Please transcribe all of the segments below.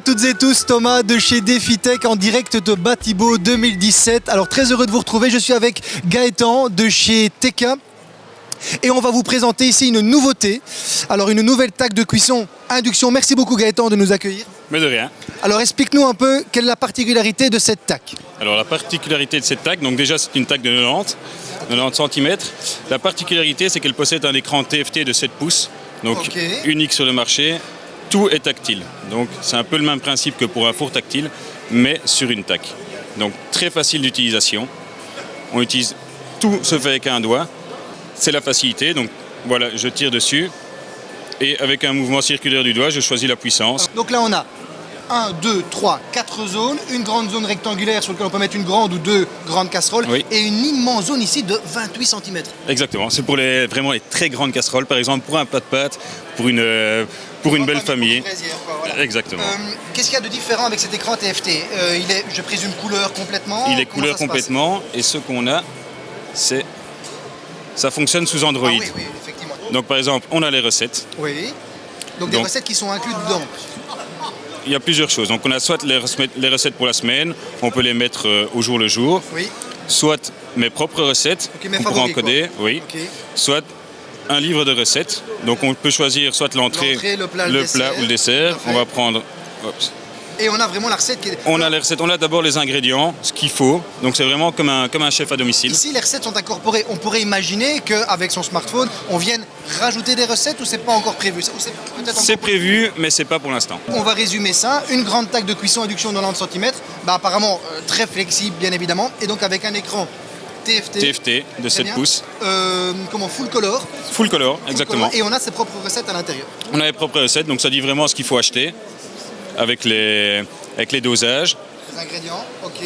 à toutes et tous, Thomas de chez DefiTech en direct de Batibo 2017. Alors très heureux de vous retrouver, je suis avec Gaëtan de chez Teka. Et on va vous présenter ici une nouveauté. Alors une nouvelle taque de cuisson induction. Merci beaucoup Gaëtan de nous accueillir. Mais de rien. Alors explique-nous un peu quelle est la particularité de cette taque. Alors la particularité de cette taque, donc déjà c'est une taque de 90, 90 cm. La particularité c'est qu'elle possède un écran TFT de 7 pouces, donc unique sur le marché. Tout est tactile. Donc c'est un peu le même principe que pour un four tactile, mais sur une taque. Donc très facile d'utilisation. On utilise tout se fait avec un doigt. C'est la facilité. Donc voilà, je tire dessus. Et avec un mouvement circulaire du doigt, je choisis la puissance. Donc là on a 1, 2, 3, 4 zones, une grande zone rectangulaire sur laquelle on peut mettre une grande ou deux grandes casseroles Oui. et une immense zone ici de 28 cm. Exactement, c'est pour les, vraiment les très grandes casseroles, par exemple pour un plat de pâtes, pour une, euh, pour une belle famille. Exactement. Euh, Qu'est-ce qu'il y a de différent avec cet écran TFT Euh, Il est, je présume, couleur complètement Il est couleur complètement et ce qu'on a, c'est ça fonctionne sous Android. Ah oui, oui, effectivement. Donc par exemple, on a les recettes. Oui. Donc, des recettes qui sont incluses dedans. Il y a plusieurs choses. Donc on a soit les recettes, les recettes pour la semaine, on peut les mettre euh, au jour le jour, Oui. soit mes propres recettes Ok, mes pour favoris, encoder, quoi. oui, soit un livre de recettes. Donc on peut choisir soit l'entrée, le plat, le ou le dessert. On va prendre Et on a vraiment la recette qui est. On a les recettes, on a d'abord les ingrédients, ce qu'il faut. Donc c'est vraiment comme un, comme un chef à domicile. Ici, les recettes sont incorporées. On pourrait imaginer qu'avec son smartphone, on vienne rajouter des recettes ou c'est pas encore prévu? C'est prévu, mais c'est pas pour l'instant. On va résumer ça. Une grande taque de cuisson induction de 90 cm, bah, apparemment euh, très flexible, bien évidemment, et donc avec un écran TFT. TFT de Très 7 bien. pouces, Euh, comment? Full color. full color, Full exactement. color, Et on a ses propres recettes à l'intérieur. On a les propres recettes, donc ça dit vraiment ce qu'il faut acheter avec les, avec les dosages, Les ingrédients, ok.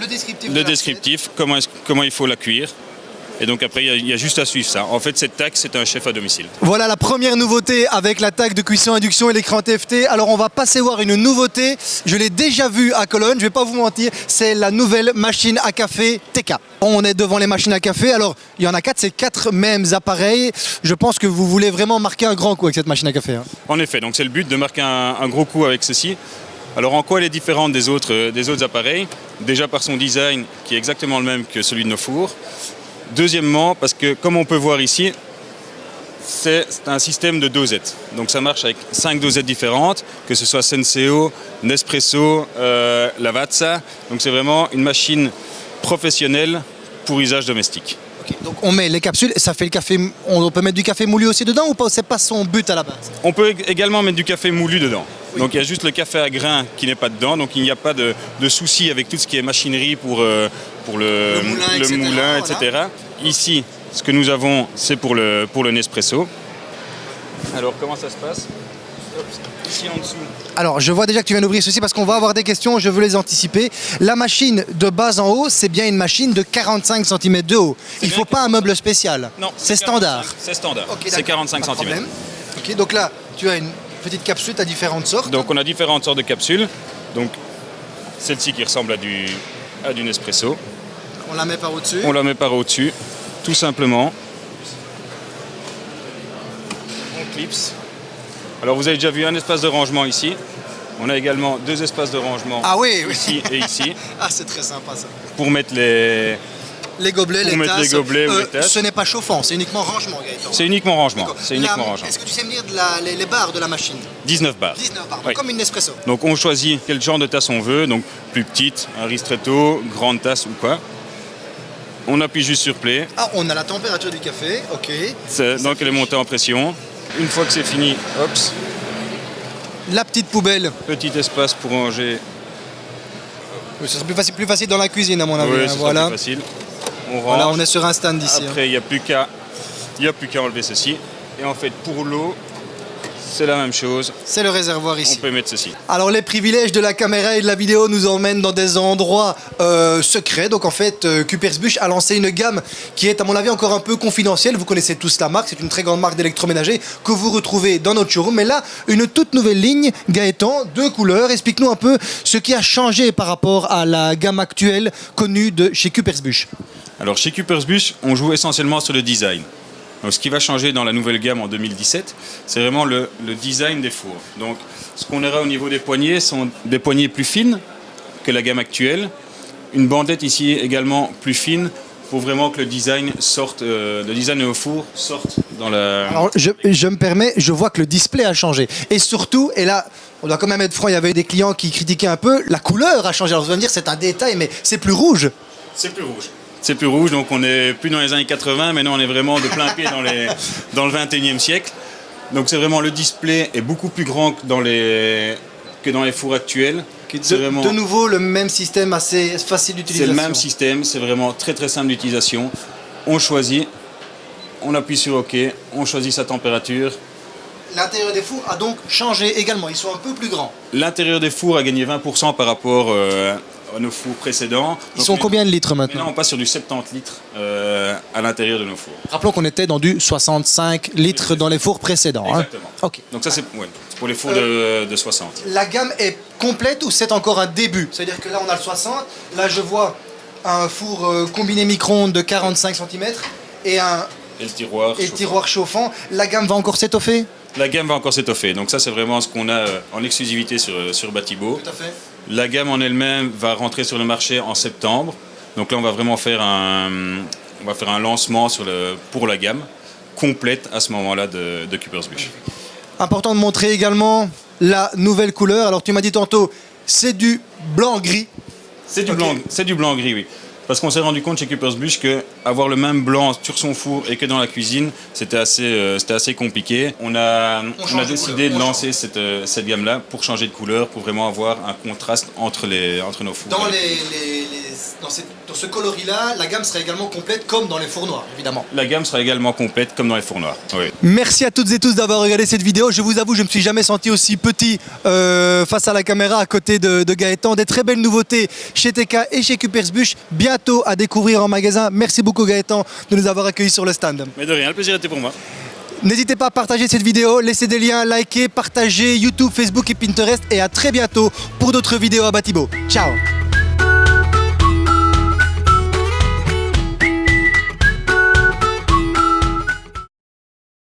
Le descriptif. de le descriptif, comment, comment il faut la cuire. Et donc après, il y a- il y, a juste à suivre ça. En fait, cette taxe, c'est un chef à domicile. Voilà la première nouveauté avec la taque de cuisson induction et l'écran TFT. Alors on va passer voir une nouveauté. Je l'ai déjà vue à Cologne, je vais pas vous mentir. C'est la nouvelle machine à café TK. On est devant les machines à café. Alors il y en a quatre, c'est quatre mêmes appareils. Je pense que vous voulez vraiment marquer un grand coup avec cette machine à café. hein. En effet, donc c'est le but de marquer un, un gros coup avec ceci. Alors en quoi elle est différente des autres, euh, des autres appareils? Déjà par son design qui est exactement le même que celui de nos fours. Deuxièmement, parce que comme on peut voir ici, c'est un système de dosettes. Donc ça marche avec cinq dosettes différentes, que ce soit Senseo, Nespresso, euh, Lavazza. Donc c'est vraiment une machine professionnelle pour usage domestique. Donc on met les capsules et ça fait le café. On peut mettre du café moulu aussi dedans ou pas C'est pas son but à la base? On peut ég- également mettre du café moulu dedans. Donc il y a juste le café à grains qui n'est pas dedans, donc il n'y a pas de, de souci avec tout ce qui est machinerie pour, euh, pour le, Le moulin, etc., moulin, voilà. etc. Ici, ce que nous avons, c'est pour le, pour le Nespresso. Alors comment ça se passe? Ici en dessous, Alors, je vois déjà que tu viens d'ouvrir ceci parce qu'on va avoir des questions, je veux les anticiper. La machine de bas en haut, c'est bien une machine de 45 cm de haut. Il ne faut pas un meuble spécial. non, c'est 45, standard. C'est standard, c'est d'accord, 45 pas de cm. problème. Ok, donc là, tu as une petite capsule à différentes sortes. Donc on a différentes sortes de capsules. Donc celle-ci qui ressemble à du, à du Nespresso. On la met par au-dessus. On la met par au-dessus, tout simplement. On clipse. Alors vous avez déjà vu un espace de rangement ici. On a également deux espaces de rangement Ah oui, oui. ici et ici Ah, c'est très sympa ça. pour mettre les. Les gobelets, Pour les mettre tasses. les gobelets ou les tasses. Ce n'est pas chauffant, c'est uniquement rangement, Gaëtan. C'est uniquement rangement. C'est uniquement La- rangement. Est-ce que tu sais me dire de la- les, les barres de la machine? 19 bars. 19 barres, Oui. comme une Nespresso. Donc on choisit quel genre de tasse on veut, donc plus petite, un ristretto, grande tasse ou quoi. On appuie juste sur play, Ah, on a la température du café, ok. C'est- donc elle est montée en pression. Une fois que c'est fini, hop, La petite poubelle. petit espace pour ranger. Ce serait plus facile, plus facile dans la cuisine, à mon avis. Oui, hein, voilà. plus facile. On range. Voilà, on est sur un stand ici. hein. Après, il n'y a plus qu'à il y a plus qu'à enlever ceci. Et en fait, pour l'eau, c'est la même chose. C'est le réservoir On ici. peut mettre ceci. Alors les privilèges de la caméra et de la vidéo nous emmènent dans des endroits euh, secrets. Donc en fait, euh, a lancé une gamme qui est à mon avis encore un peu confidentielle. Vous connaissez tous la marque, c'est une très grande marque d'électroménager que vous retrouvez dans notre showroom. Mais là, une toute nouvelle ligne, Gaëtan, deux couleurs. Explique-nous un peu ce qui a changé par rapport à la gamme actuelle connue de chez Kupersbusch. Alors, chez Kupersbusch, on joue essentiellement sur le design. Donc, ce qui va changer dans la nouvelle gamme en 2017, c'est vraiment le, le design des fours. Donc, ce qu'on aura au niveau des poignées sont des poignées plus fines que la gamme actuelle. Une bandette ici également plus fine pour vraiment que le design sorte, euh, le design au four sorte dans la. Alors, je, je me permets, je vois que le display a changé. Et surtout, et là, on doit quand même être franc, il y avait des clients qui critiquaient un peu, la couleur a changé. Alors, vous allez me dire, c'est un détail, mais c'est plus rouge. C'est plus rouge. C'est plus rouge, donc on n'est plus dans les années 80, mais non, on est vraiment de plein pied dans, les, dans le 21e siècle. Donc c'est vraiment le display est beaucoup plus grand que dans les, que dans les fours actuels. C'est De, vraiment- de nouveau, le même système assez facile C'est d'utilisation. le même système, c'est vraiment très très simple d'utilisation. On choisit, on appuie sur OK, on choisit sa température. L'intérieur des fours a donc changé également. Ils sont un peu plus grands. L'intérieur des fours a gagné 20% par rapport euh, à nos fours précédents. Ils Donc, sont mais- combien de litres Maintenant, maintenant on passe sur du 70 litres euh, à l'intérieur de nos fours. Rappelons qu'on était dans du 65 litres dans les fours précédents. hein. Exactement. Donc ça, c'est ouais, pour les fours de, de 60. La gamme est complète ou c'est encore un début? C'est-à-dire que là, on a le 60. Là, je vois un four euh, combiné micro-ondes de 45 cm et un Et le tiroir. et le tiroir chauffant. La gamme va encore s'étoffer? La gamme va encore s'étoffer. Donc ça, c'est vraiment ce qu'on a euh, en exclusivité sur, euh, sur Batibo. Tout à fait. La gamme en elle-même va rentrer sur le marché en septembre. Donc là, on va vraiment faire un, on va faire un lancement sur le, pour la gamme complète à ce moment-là de, de Cooper's Bush. Important de montrer également la nouvelle couleur. Alors, tu m'as dit tantôt, c'est du blanc-gris. C'est du Ok. blanc, c'est du blanc gris, oui. Parce qu'on s'est rendu compte chez Cooper's Bush que avoir le même blanc sur son four et que dans la cuisine, c'était assez, euh, c'était assez compliqué. On a, On on change a de décidé de lancer cette, euh, cette gamme-là pour changer de couleur, pour vraiment avoir un contraste entre, les, entre nos fours. Dans, les, les- les- dans, cette- dans ce coloris-là, la gamme sera également complète comme dans les fours noirs, évidemment. La gamme sera également complète comme dans les fours noirs. Oui. Merci à toutes et tous d'avoir regardé cette vidéo. Je vous avoue, je ne me suis jamais senti aussi petit euh, face à la caméra à côté de, de Gaëtan. Des très belles nouveautés chez TK et chez Cupersbusch, bientôt à découvrir en magasin. Merci beaucoup Gaëtan de nous avoir accueillis sur le stand. Mais de rien, le plaisir était pour moi. N'hésitez pas à partager cette vidéo, laisser des liens, liker, partager YouTube, Facebook et Pinterest. Et à très bientôt pour d'autres vidéos à Batibo. Ciao